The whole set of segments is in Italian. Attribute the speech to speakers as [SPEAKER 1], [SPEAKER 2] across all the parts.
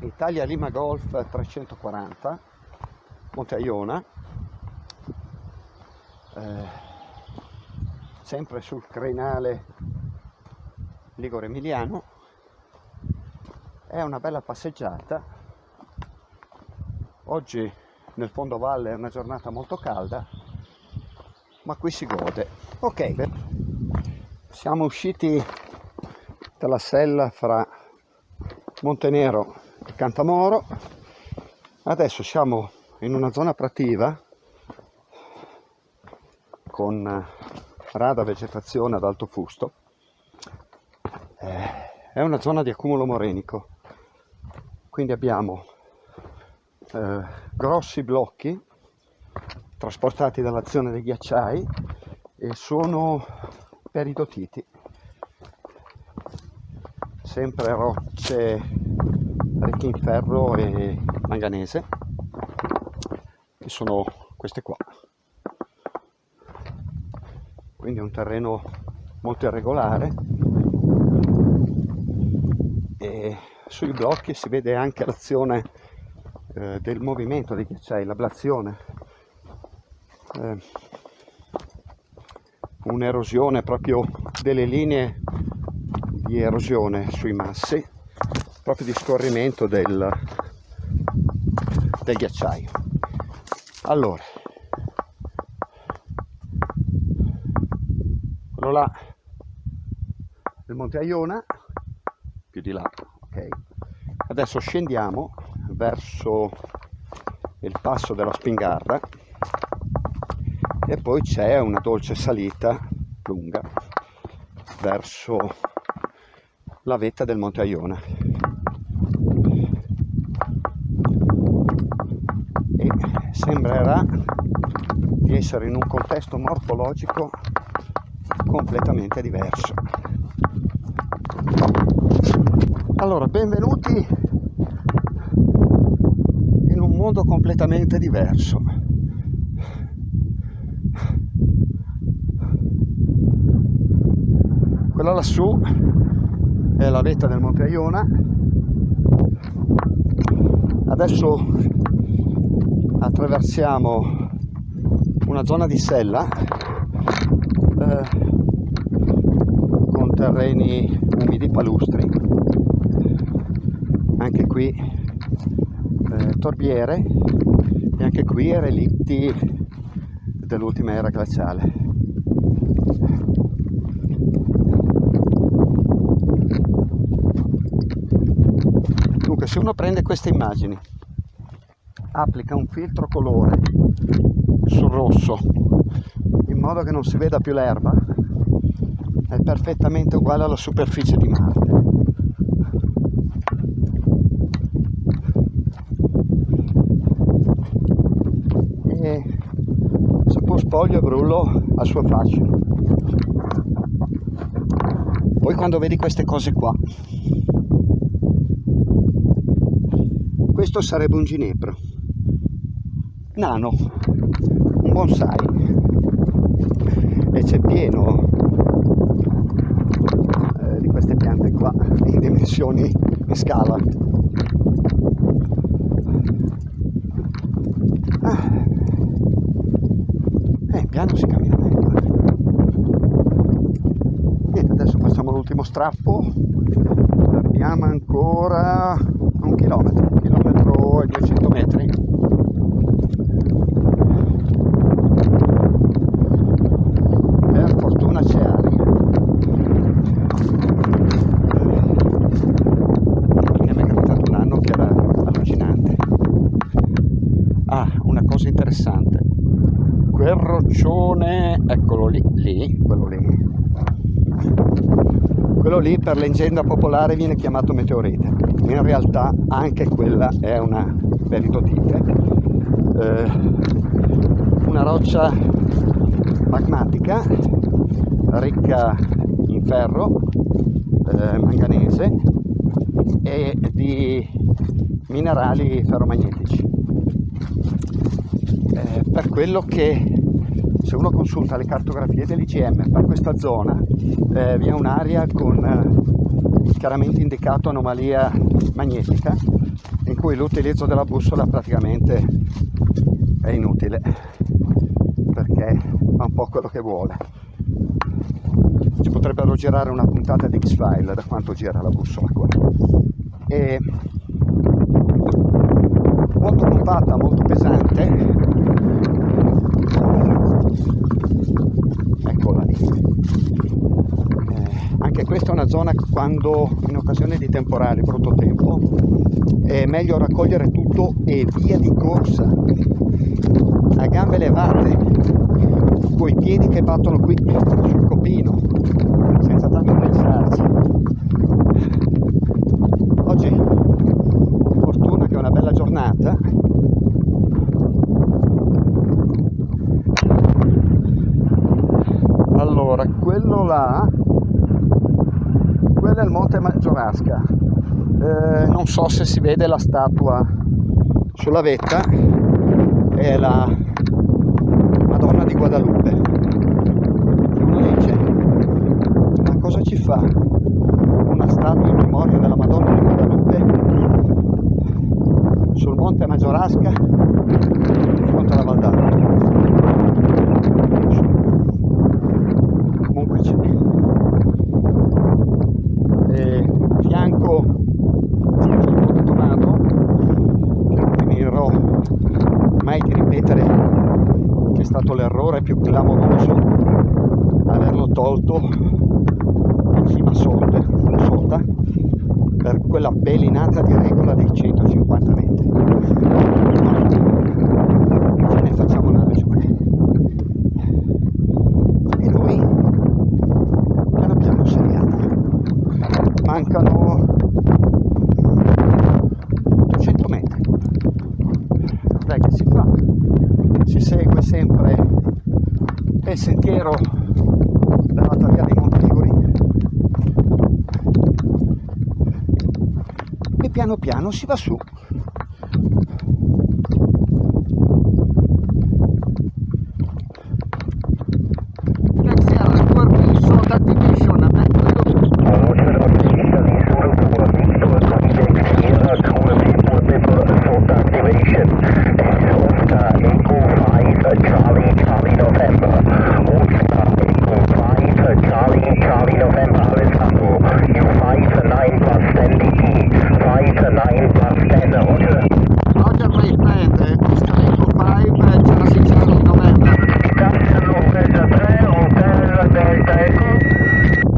[SPEAKER 1] Italia Lima Golf 340 Monte Aiona eh, sempre sul crenale Ligure Emiliano. È una bella passeggiata. Oggi nel fondovalle è una giornata molto calda ma qui si gode. Ok. Siamo usciti dalla sella fra Montenero e Cantamoro. Adesso siamo in una zona prativa con rada vegetazione ad alto fusto. Eh, è una zona di accumulo morenico. Quindi abbiamo eh, grossi blocchi trasportati dall'azione dei ghiacciai e sono peridotiti sempre rocce ricche in ferro e manganese che sono queste qua. Quindi è un terreno molto irregolare. E sui blocchi si vede anche l'azione eh, del movimento dei ghiacciai, l'ablazione. Eh, un'erosione proprio delle linee di erosione sui massi proprio di scorrimento del, del ghiacciaio. Allora quello là il monte Aiona più di là ok. Adesso scendiamo verso il passo della Spingarra e poi c'è una dolce salita lunga verso la vetta del Monte Aiona e sembrerà di essere in un contesto morfologico completamente diverso. Allora benvenuti in un mondo completamente diverso. Quella lassù è la vetta del Monte Aiona. Adesso attraversiamo una zona di sella eh, con terreni umidi palustri. Anche qui eh, torbiere e anche qui relitti dell'ultima era glaciale se uno prende queste immagini applica un filtro colore sul rosso in modo che non si veda più l'erba è perfettamente uguale alla superficie di Marte. E se può spoglio brullo al suo fascino poi quando vedi queste cose qua questo sarebbe un ginepro. Nano. Un bonsai. E c'è pieno eh, di queste piante qua in dimensioni in scala. Ah. eh, piano si cammina meglio niente adesso facciamo l'ultimo strappo. Abbiamo ancora un chilometro ai 200 metri. Per fortuna c'è aria perché mi è capitato un anno che era allucinante. Ah una cosa interessante. Quel roccione eccolo lì, lì quello lì. Quello lì per leggenda popolare viene chiamato meteorite in realtà anche quella è una peritotite eh, una roccia magmatica ricca in ferro eh, manganese e di minerali ferromagnetici. Eh, per quello che se uno consulta le cartografie dell'IGM per questa zona eh, vi è un'area con eh, chiaramente indicato anomalia magnetica in
[SPEAKER 2] cui l'utilizzo della bussola praticamente è inutile perché fa un po' quello che vuole. Ci potrebbero girare una puntata di X-File da quanto gira la bussola qua. E molto compatta, molto pesante. Eccola lì anche questa è una zona quando in occasione di temporali, brutto tempo è meglio raccogliere tutto e via di corsa. A gambe levate coi piedi che battono qui sul copino senza tanto pensarci oggi fortuna che è una bella giornata allora quello là quello è il Maggiorasca eh, non so se si vede la statua sulla vetta. È la Madonna di Guadalupe. Uno dice ma cosa ci fa una statua in memoria della Madonna di Guadalupe? Sul monte Maggiorasca? Di fronte alla Val d'Arno comunque c'è e a fianco c'è il Monte Tomato che non finirò mai di ripetere che è stato l'errore più clamoroso averlo tolto in cima sotto, sotto per quella belinata di regola dei 150 metri ma ce ne facciamo una ragione e noi piano piano saliamo mancano 800 metri dai che si fa si segue sempre il sentiero dell'alta via dei Monti Liguri e piano si va su Grazie al permesso d'attivation metodo Roger my friend, Oscar Echo 5, Chelsea Charlie November.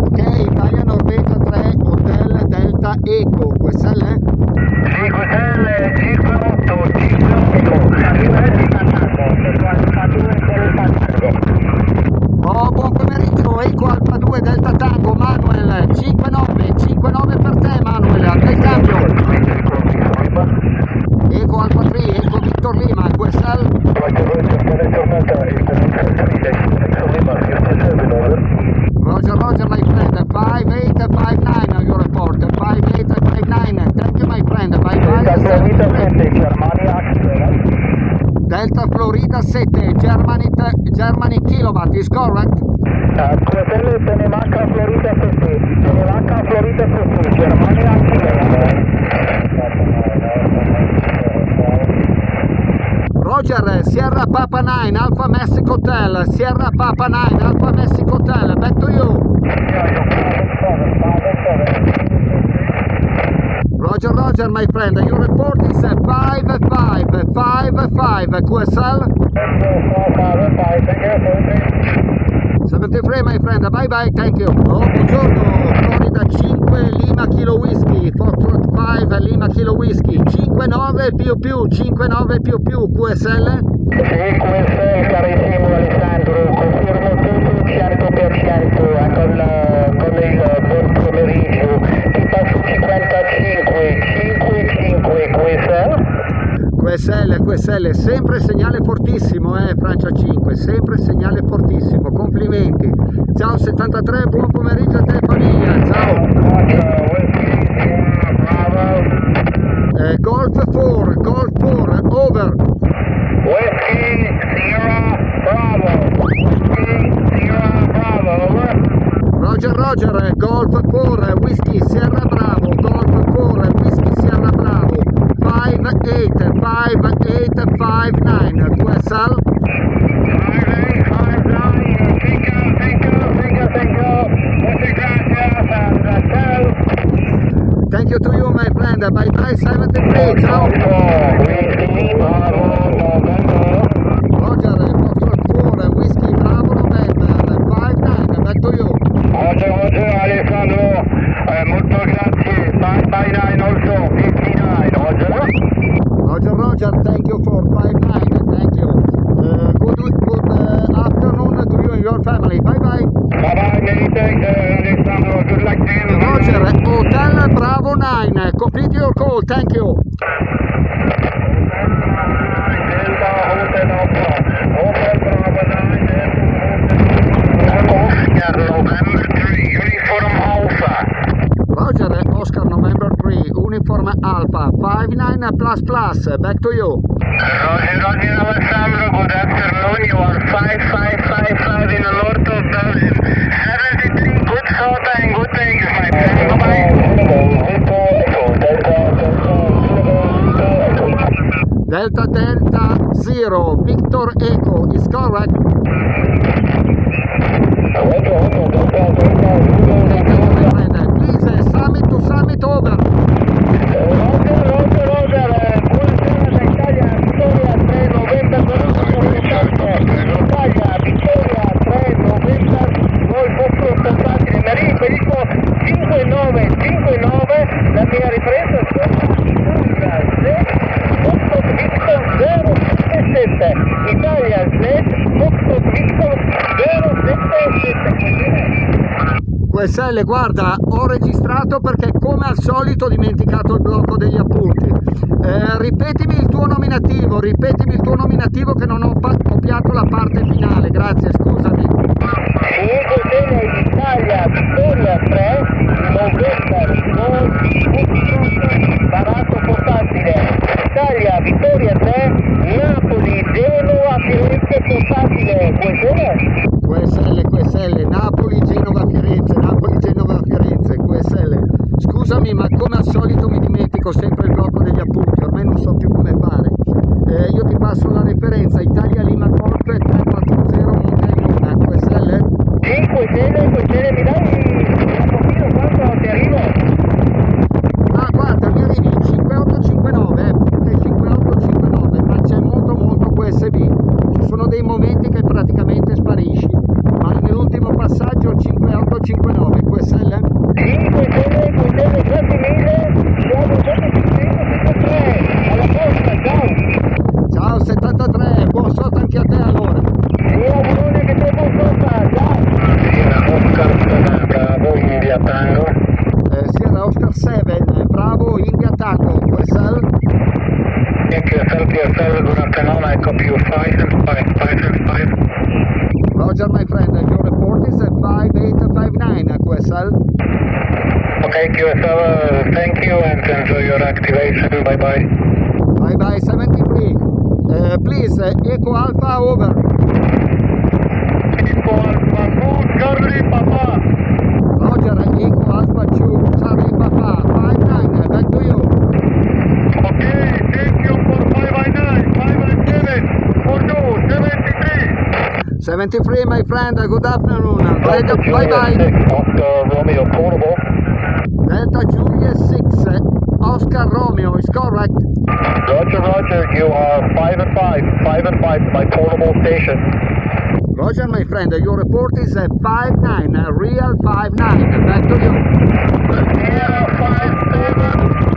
[SPEAKER 2] Ok, Italia Norvegia 3, Hotel Delta Eco, QSL? Oh, buon pomeriggio, Eco Alfa 2 Delta Tango, Manuel, 59, 59 per te Manuel, a te il cambio. Eco Alfa 3, Eco Victor Lima, QSL? Roger, Roger, my friend, 5859 on your report, 5859, thank you my friend, bye bye. Delta Florida 7, Germany, Germany kilowatt, is correct? Roger, Sierra Papa 9, Alpha Mexico Hotel, Sierra Papa 9, Alpha Mexico Hotel, back to you. Roger, Roger, my friend, your report is 5555 QSL 73, my friend, bye bye, thank you. Oh, buongiorno, Florida 5 Lima Kilo Whisky, Foxtrot 5 Lima Kilo Whisky, 59 più più, 59 più più QSL
[SPEAKER 3] carissimo Alessandro, confermo tutto 100% con, la- con il buon pomeriggio, ti passo 55, 55 questa,
[SPEAKER 2] QSL, QSL, sempre segnale fortissimo, eh, Francia 5, sempre segnale fortissimo, complimenti. Ciao 73, buon pomeriggio a te famiglia, ciao.
[SPEAKER 3] bravo,
[SPEAKER 2] Eh, Golf 4, Golf 4, over.
[SPEAKER 3] Whiskey, Sierra, Bravo, Whiskey, Sierra, Bravo, over.
[SPEAKER 2] Roger, Roger, eh, Golf 4, Whisky Sierra Bravo, Golf 4, Whisky Sierra Bravo, 5859 QSL. Thank you to you, my friend. Bye bye 73. Ciao. Roger, Foxtrot 4, Whiskey Bravo November 59. Back to you.
[SPEAKER 3] Roger, Roger, Alessandro, eh, molto grazie. Bye, bye, nine also, 59, Roger.
[SPEAKER 2] Roger, Roger, thank you for 59, thank you. Uh, good good uh, afternoon to you and your family. Bye bye.
[SPEAKER 3] Bye, bye, many thanks, uh, Alessandro. Good luck to you.
[SPEAKER 2] Roger, Hotel Bravo 9, complete your call, thank you.
[SPEAKER 3] Delta Hotel Alpha, Hotel Bravo 9, Oscar November 3, Uniform Alpha.
[SPEAKER 2] Roger, Oscar November 3, Uniform Alpha 59 plus plus, back to you.
[SPEAKER 3] Roger, Roger, Alessandro, good afternoon. You are 5555 in the north of Belgium. 73, good soda and good things, my friend. Bye-bye.
[SPEAKER 2] Delta Delta 0, Victor Echo, is correct. Please, uh, summit to summit over.
[SPEAKER 3] Roger, Roger, Roger, eh, buonasera da Italia, Vittoria 3 novembre, Italia, Vittoria 3 novembre, noi vostro portatile, mi riferisco 59, 59, la mia ripresa è Foxtrot Victor 077, Italia Z, Foxtrot Victor 077,
[SPEAKER 2] QSL, guarda, ho registrato perché come al solito ho dimenticato il blocco degli appunti. Eh, ripetimi il tuo nominativo, ripetimi il tuo nominativo che non ho copiato la parte finale, grazie, scusami.
[SPEAKER 3] 5 Tele Italia, Vittoria 3, November, Foxtrot, barato portatile, Italia, Vittoria 3, Napoli, Genova, Firenze portatile, buonasera.
[SPEAKER 2] QSL, QSL, Napoli, Genova, Firenze, Napoli, Genova, Firenze, QSL. Scusami, ma come al solito mi dimentico sempre
[SPEAKER 3] bye bye.
[SPEAKER 2] Bye bye 73. Uh, please, uh, Echo Alpha over.
[SPEAKER 3] Eco Alpha 2, Charlie Papa.
[SPEAKER 2] Roger, Echo Alpha 2, Charlie Papa, 59, back to you.
[SPEAKER 3] Okay, thank you for 599, 597, for you, 73.
[SPEAKER 2] 73, my friend, good afternoon. Bye bye. bye.
[SPEAKER 3] Oscar Romeo Portable.
[SPEAKER 2] Delta Juliet 6, Oscar Romeo is correct.
[SPEAKER 3] Roger, Roger, you are 5 and 5, 5 and 5, my portable station.
[SPEAKER 2] Roger, my friend, your report is a 59, a real 5-9. Back to you.
[SPEAKER 3] Uh, Sierra 57, uh,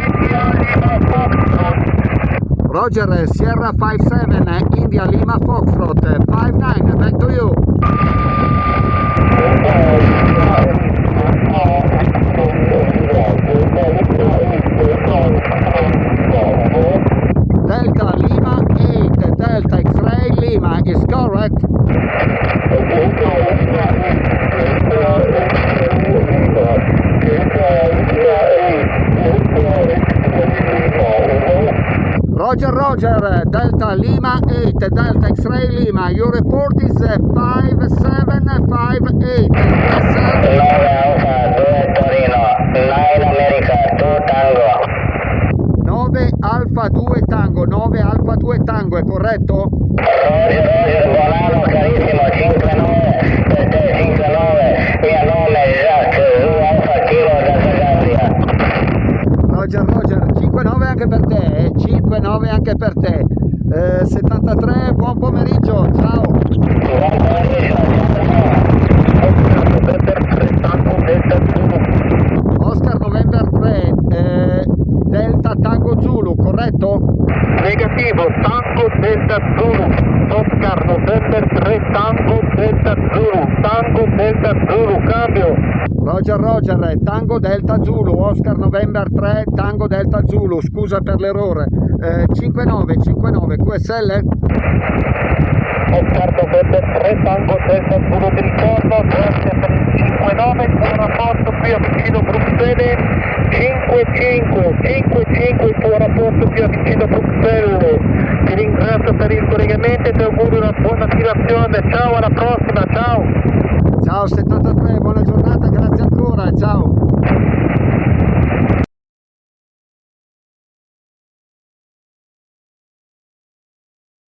[SPEAKER 3] India Lima Foxtrot.
[SPEAKER 2] Uh, Roger, Sierra 57, India Lima Foxtrot, 59. Back to you. Lima is correct. Roger, Roger, Delta Lima 8, Delta X-Ray Lima. Your report is uh, 5758. Yes, sir.
[SPEAKER 3] 9 Alpha, 2 Torino, 9 America, 2 Tango.
[SPEAKER 2] 9 Alfa 2 Tango, 9 Alfa 2 Tango, è corretto?
[SPEAKER 3] Roger, Roger, volano carissimo, 59, per te 59, mio nome è Jacques, Zulu Alfa Kilo da Zagabria.
[SPEAKER 2] Roger, Roger, 5-9 anche per te, eh? 5-9 anche per te. Eh, 73, buon pomeriggio, ciao.
[SPEAKER 3] Buon pomeriggio,
[SPEAKER 2] Oscar November 3, eh, Delta Tango Zulu, corretto?
[SPEAKER 3] Negativo, Tango Delta Zulu, Oscar November 3, Tango Delta Zulu, Tango Delta Zulu, cambio.
[SPEAKER 2] Roger Roger, Tango Delta Zulu, Oscar November 3, Tango Delta Zulu, scusa per l'errore. Eh, 59, 59, QSL?
[SPEAKER 3] Oscar November 3, Tango Delta Zulu, ti ricordo, grazie per il 59, buon rapporto qui a vicino Bruxelles, 55, 55, tuo rapporto qui a vicino Bruxelles. Ti ringrazio per il collegamento e ti auguro una buona attivazione, ciao alla prossima, ciao!
[SPEAKER 2] Ciao 73, buona giornata, grazie ancora, ciao.